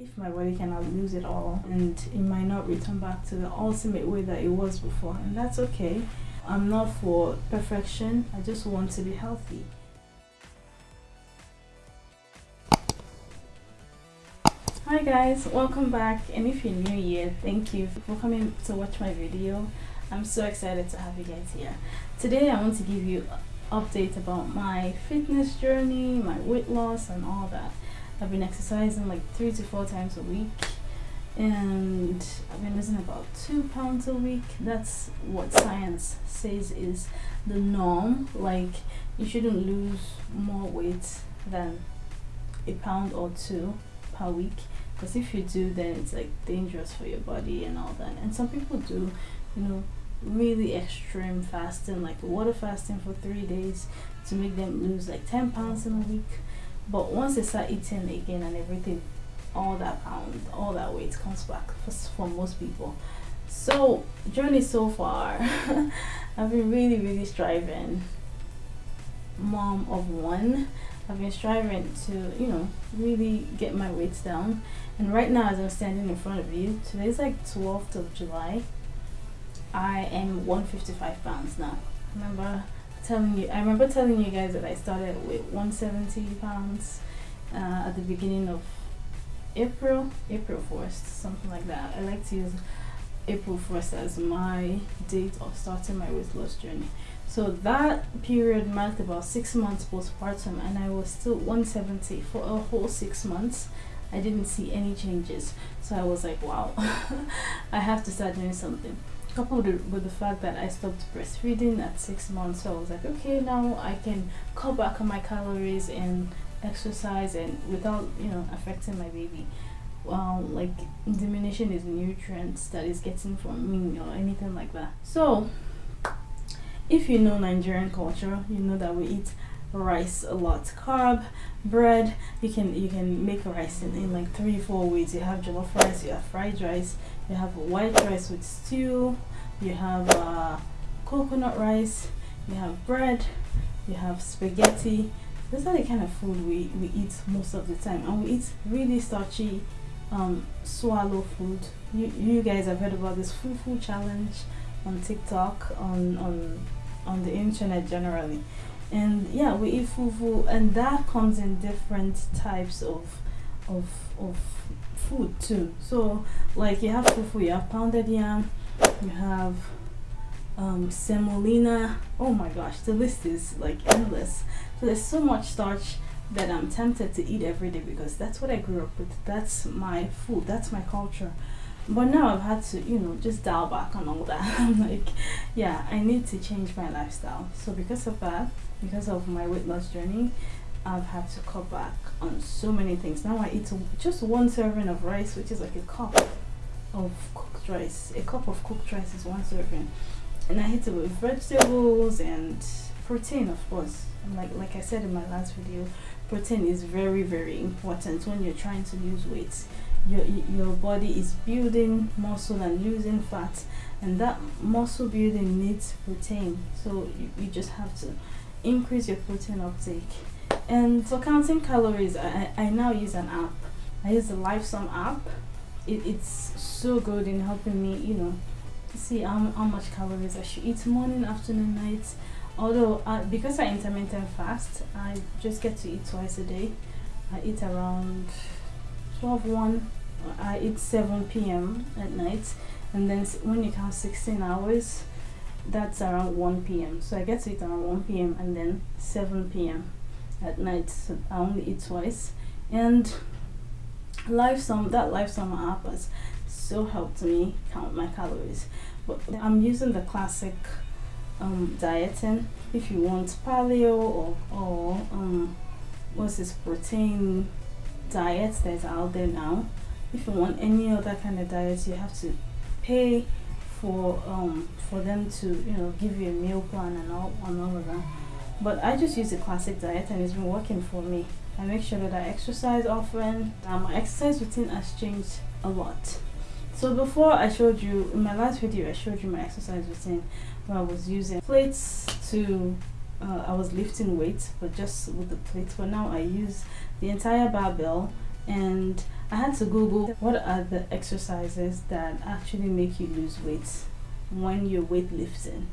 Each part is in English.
if my body cannot lose it all and it might not return back to the ultimate way that it was before and that's okay. I'm not for perfection i just want to be healthy. Hi guys welcome back and if you're new here thank you for coming to watch my video. I'm so excited to have you guys here. Today i want to give you an update about my fitness journey my weight loss and all that I've been exercising like three to four times a week and I've been losing about two pounds a week. That's what science says is the norm. Like you shouldn't lose more weight than a pound or two per week because if you do then it's like dangerous for your body and all that and some people do you know really extreme fasting like water fasting for three days to make them lose like 10 pounds in a week but once they start eating again and everything all that pound all that weight comes back for, for most people. So journey so far i've been really really striving. Mom of one i've been striving to you know really get my weights down. And right now as i'm standing in front of you today's like 12th of july. I am 155 pounds now. Remember telling you, I remember telling you guys that I started with 170 pounds uh, at the beginning of April, April 1st, something like that. I like to use April 1st as my date of starting my weight loss journey. So that period marked about six months postpartum, and I was still 170 for a whole six months. I didn't see any changes, so I was like, wow, I have to start doing something coupled with the fact that I stopped breastfeeding at six months, so I was like, okay, now I can cut back on my calories and exercise and without you know affecting my baby. Um, like diminishing his nutrients that he's getting from me or anything like that. So, if you know Nigerian culture, you know that we eat rice a lot. Carb bread you can you can make rice in, in like three four ways. You have jollof rice you have fried rice you have white rice with stew you have uh, coconut rice you have bread you have spaghetti. Those are the kind of food we, we eat most of the time and we eat really starchy um, swallow food. You, you guys have heard about this fufu challenge on tiktok on on on the internet generally and yeah we eat fufu and that comes in different types of of of food too. So like you have fufu you have pounded yam you have um, semolina. Oh my gosh the list is like endless. So there's so much starch that I'm tempted to eat every day because that's what I grew up with. That's my food. That's my culture but now I've had to you know just dial back on all that. I'm like yeah I need to change my lifestyle. So because of that because of my weight loss journey I've had to cut back on so many things. Now I eat just one serving of rice which is like a cup of cooked rice. A cup of cooked rice is one serving. And I eat it with vegetables and protein of course. And like like I said in my last video protein is very very important when you're trying to lose weight your your body is building muscle and losing fat and that muscle building needs protein. So you, you just have to increase your protein uptake. And for counting calories I, I now use an app. I use the Lifesum app. It, it's so good in helping me you know see how, how much calories I should eat morning afternoon night. Although uh, because I intermittent fast I just get to eat twice a day. I eat around 12 1 I eat 7 p.m. at night and then when you count 16 hours that's around 1 p.m. So I get to eat around 1 p.m. and then 7 p.m. at night. So I only eat twice. And Lifesum, that Lifesum app has so helped me count my calories. But I'm using the classic um, dieting. If you want paleo or, or um, what's this protein diet that's out there now. If you want any other kind of diet, you have to pay for um for them to you know give you a meal plan and all and all of that. But i just use the classic diet and it's been working for me. I make sure that i exercise often. Um, my exercise routine has changed a lot. So before i showed you in my last video i showed you my exercise routine where i was using plates to uh, i was lifting weights but just with the plates but now i use the entire barbell and I had to Google what are the exercises that actually make you lose weight when you're weightlifting.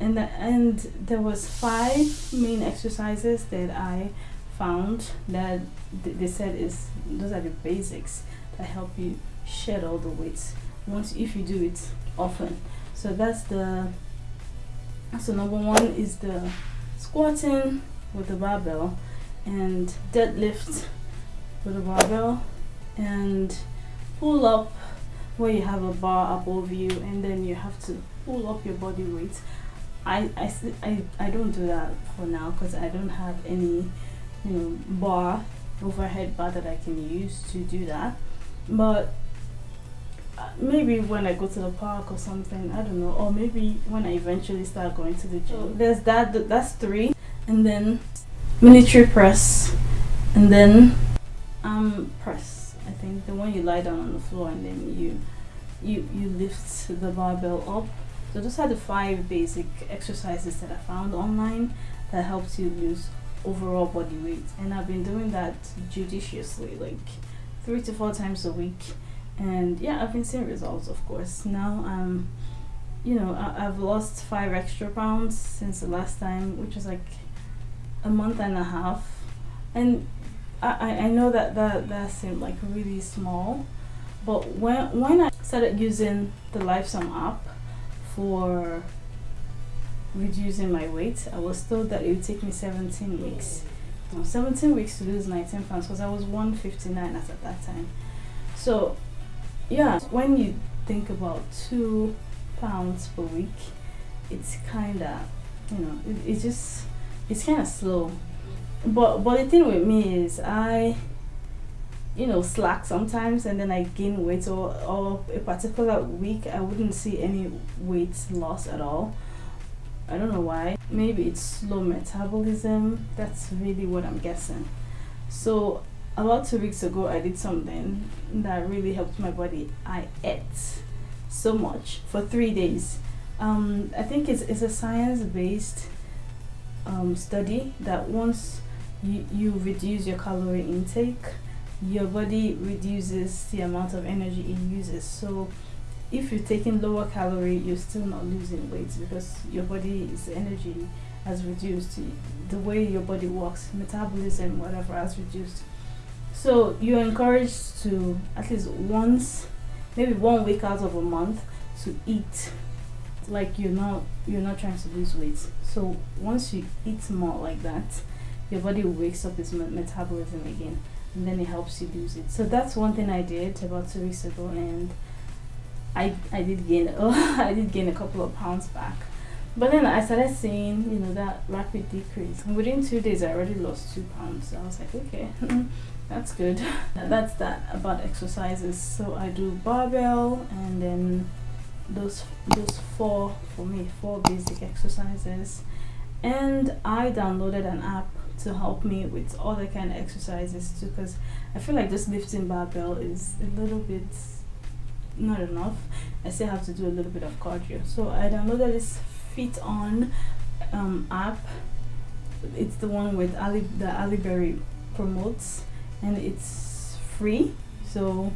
And, the, and there was five main exercises that I found that they said is those are the basics that help you shed all the weight once if you do it often so that's the so number one is the squatting with the barbell and deadlift with a barbell and pull up where you have a bar above you and then you have to pull up your body weight. I, I, I, I don't do that for now because I don't have any you know bar overhead bar that I can use to do that. But maybe when I go to the park or something I don't know. Or maybe when I eventually start going to the gym. Oh. there's that that's three. And then military press. And then um press I think. The one you lie down on the floor and then you you you lift the barbell up. So those are the five basic exercises that I found online that helps you lose overall body weight. And I've been doing that judiciously like three to four times a week and yeah I've been seeing results of course now um you know I, have lost five extra pounds since the last time which was like a month and a half and I, I know that that, that seemed like really small but when when I started using the Lifesum app for reducing my weight. I was told that it would take me 17 weeks. No, 17 weeks to lose 19 pounds because I was 159 at that time. So, yeah, when you think about two pounds per week, it's kind of, you know, it, it's just, it's kind of slow. But, but the thing with me is I, you know, slack sometimes and then I gain weight or, or a particular week I wouldn't see any weight loss at all I don't know why. Maybe it's slow metabolism. That's really what I'm guessing. So about two weeks ago, I did something that really helped my body. I ate so much for three days. Um, I think it's, it's a science-based um, study that once you, you reduce your calorie intake, your body reduces the amount of energy it uses. So if you're taking lower calorie, you're still not losing weight because your body's energy has reduced. The way your body works, metabolism, whatever, has reduced. So you're encouraged to at least once, maybe one week out of a month, to eat like you're not you're not trying to lose weight. So once you eat more like that, your body wakes up its metabolism again, and then it helps you lose it. So that's one thing I did about two weeks ago, and I I did gain oh I did gain a couple of pounds back. But then I started seeing, you know, that rapid decrease. And within two days I already lost two pounds. So I was like, okay, that's good. that's that about exercises. So I do barbell and then those those four for me, four basic exercises. And I downloaded an app to help me with other kind of exercises too because I feel like just lifting barbell is a little bit not enough I still have to do a little bit of cardio so I downloaded this FitOn um, app it's the one with Halle the Halle Berry promotes and it's free. So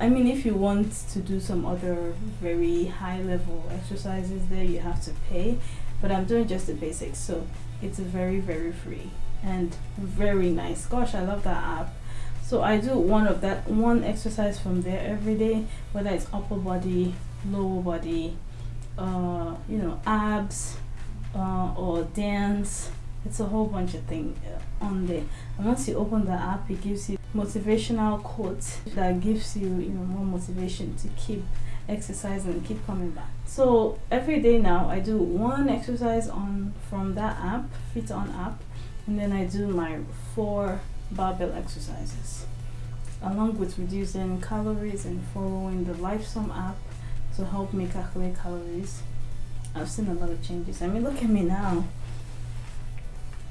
I mean if you want to do some other very high level exercises there you have to pay. But I'm doing just the basics so it's very very free and very nice. Gosh I love that app. So I do one of that one exercise from there every day whether it's upper body lower body uh, you know abs uh, or dance it's a whole bunch of things uh, on there. And once you open the app it gives you motivational quotes that gives you you know more motivation to keep exercising and keep coming back. So every day now I do one exercise on from that app FitOn app and then I do my four barbell exercises along with reducing calories and following the Lifesum app to help me calculate calories. I've seen a lot of changes. I mean look at me now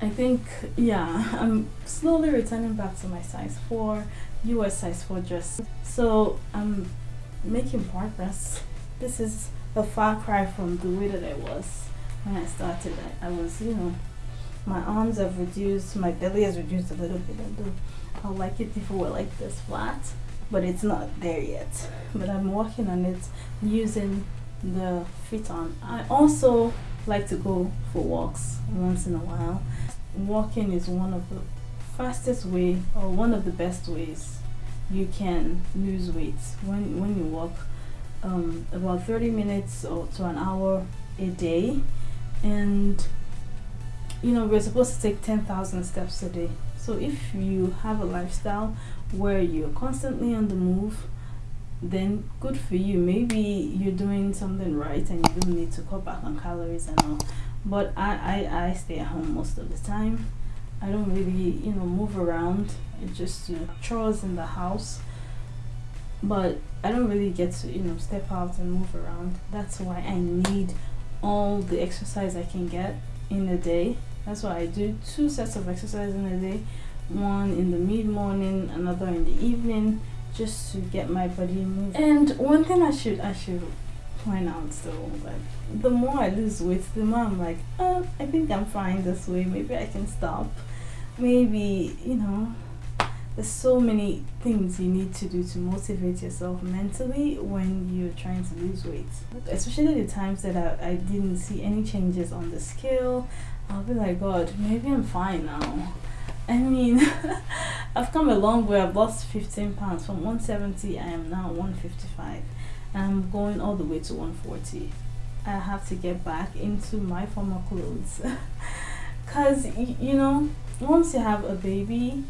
I think yeah I'm slowly returning back to my size 4 US size 4 dress so I'm making progress this is a far cry from the way that I was when I started I, I was you know my arms have reduced, my belly has reduced a little bit. Do. I like it if it were like this flat. but it's not there yet but i'm working on it using the FitOn i also like to go for walks once in a while. Walking is one of the fastest way or one of the best ways you can lose weight. When when you walk um, about 30 minutes or to an hour a day. And you know we're supposed to take 10,000 steps a day. So if you have a lifestyle where you're constantly on the move then good for you. Maybe you're doing something right and you don't need to cut back on calories and all. But I, I, I stay at home most of the time. I don't really you know move around. It's just uh, chores in the house. But I don't really get to you know step out and move around. That's why I need all the exercise I can get in a day. That's why I do two sets of exercise in a day. One in the mid morning another in the evening just to get my body moving and one thing I should I should point out though like the more I lose weight the more I'm like oh I think I'm fine this way. Maybe I can stop. Maybe you know there's so many things you need to do to motivate yourself mentally when you're trying to lose weight. Especially the times that I, I didn't see any changes on the scale. I'll be like god maybe I'm fine now I mean I've come a long way. I've lost 15 pounds from 170 I am now 155 I'm going all the way to 140 I have to get back into my former clothes. Because you know once you have a baby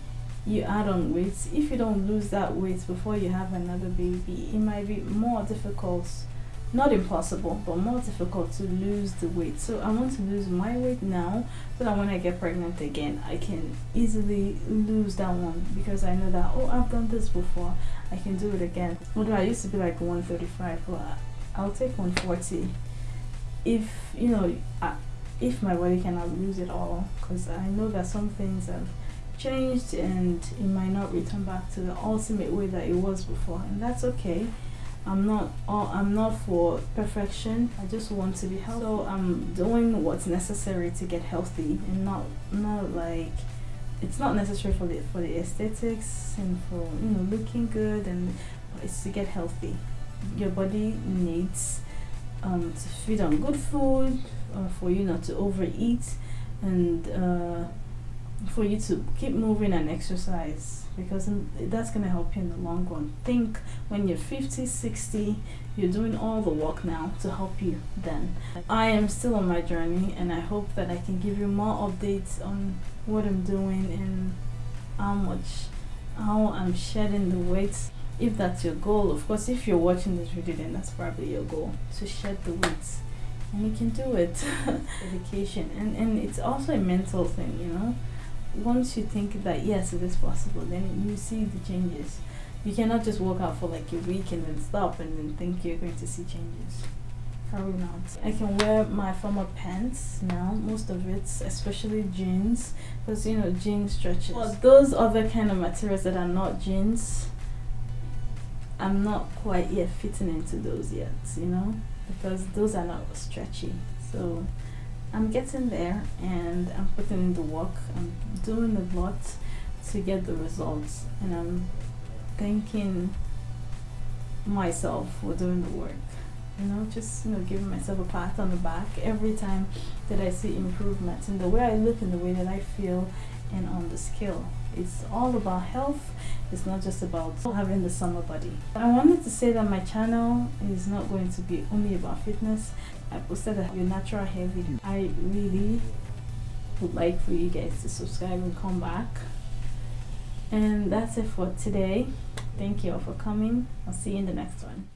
you add on weight. If you don't lose that weight before you have another baby it might be more difficult not impossible but more difficult to lose the weight. So i want to lose my weight now so that when i get pregnant again i can easily lose that one because i know that oh i've done this before i can do it again. Although i used to be like 135 but i'll take 140 if you know I, if my body cannot lose it all because i know that some things have changed and it might not return back to the ultimate way that it was before and that's okay I'm not I'm not for perfection. I just want to be healthy. So I'm doing what's necessary to get healthy and not not like it's not necessary for the for the aesthetics and for you know looking good and it's to get healthy. Your body needs um, to feed on good food uh, for you not to overeat and uh, for you to keep moving and exercise because that's going to help you in the long run. Think when you're 50 60 you're doing all the work now to help you then. I am still on my journey and i hope that i can give you more updates on what i'm doing and how much how i'm shedding the weight if that's your goal. Of course if you're watching this video then that's probably your goal to shed the weight. And you can do it. Dedication. And and it's also a mental thing you know once you think that yes it is possible then you see the changes. You cannot just walk out for like a week and then stop and then think you're going to see changes. Probably not. I can wear my former pants now most of it especially jeans because you know jeans stretches. But those other kind of materials that are not jeans i'm not quite yet fitting into those yet you know because those are not stretchy so I'm getting there and I'm putting in the work. I'm doing a lot to get the results and I'm thanking myself for doing the work. You know, just you know, giving myself a pat on the back every time that I see improvements in the way I look and the way that I feel and on the scale. It's all about health. It's not just about having the summer body. I wanted to say that my channel is not going to be only about fitness. I posted a your natural hair video. I really would like for you guys to subscribe and come back. And that's it for today. Thank you all for coming. I'll see you in the next one.